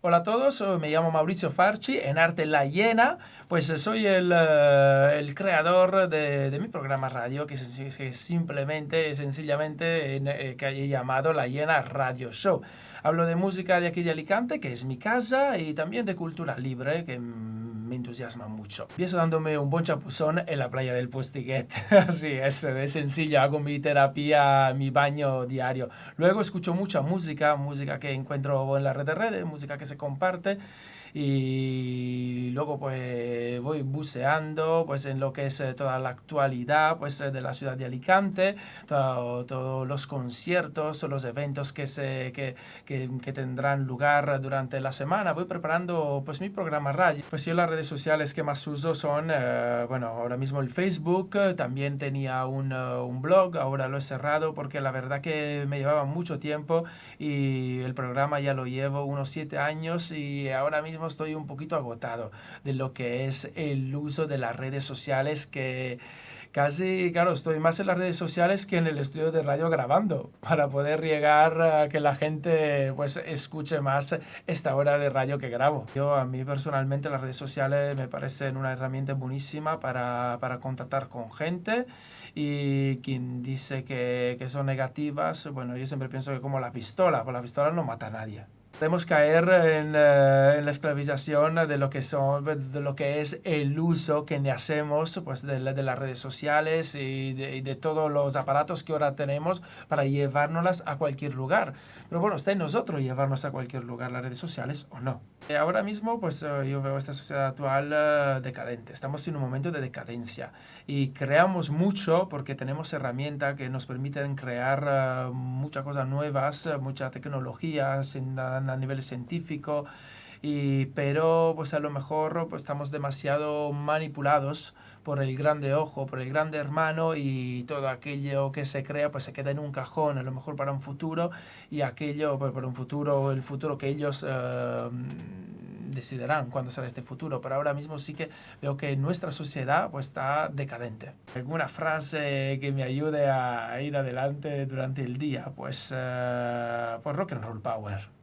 Hola a todos, me llamo Mauricio Farchi, en Arte La Hiena, pues soy el, eh, el creador de, de, mi programa radio que, es, simplemente, sencillamente eh, que he llamado La Hiena Radio Show. Hablo de música de aquí de Alicante, que es mi casa, y también de cultura libre, que me entusiasma mucho. Empiezo dándome un buen chapuzón en la playa del Postiguet. Así es, de sencillo, hago mi terapia, mi baño diario. Luego escucho mucha música, música que encuentro en la red de redes, música que se comparte y luego pues voy buceando pues en lo que es eh, toda la actualidad pues eh, de la ciudad de Alicante todos los conciertos los eventos que se que, que, que, tendrán lugar durante la semana voy preparando pues mi programa radio pues yo las redes sociales que más uso son eh, bueno ahora mismo el Facebook también tenía un, un blog ahora lo he cerrado porque la verdad que me llevaba mucho tiempo y el programa ya lo llevo unos siete años y ahora mismo estoy un poquito agotado de lo que es el uso de las redes sociales que casi, claro, estoy más en las redes sociales que en el estudio de radio grabando para poder llegar a que la gente pues escuche más esta hora de radio que grabo. Yo a mí personalmente las redes sociales me parecen una herramienta buenísima para, para contactar con gente y quien dice que, que son negativas, bueno, yo siempre pienso que como la pistola, pues la pistola no mata a nadie. Podemos caer en, eh, en, la esclavización de lo, que son, de lo que es el uso que hacemos pues, de, de las redes sociales y de, y de, todos los aparatos que ahora tenemos para llevárnoslas a cualquier lugar. Pero bueno, está en nosotros llevarnos a cualquier lugar las redes sociales o no. Ahora mismo pues eh, yo veo esta sociedad actual decadente. Estamos en un momento de decadencia y creamos mucho porque tenemos herramientas que nos permiten crear muchas cosas nuevas, mucha tecnología en, a nivel científico, y, pero pues a lo mejor pues, estamos demasiado manipulados por el grande ojo, por el grande hermano y todo aquello que se crea pues se queda en un cajón a lo mejor para un futuro y aquello pues, para un futuro, el futuro que ellos uh, decidirán cuándo será este futuro, pero ahora mismo sí que veo que nuestra sociedad pues está decadente. ¿Alguna frase que me ayude a ir adelante durante el día? Pues, uh, pues rock and roll power.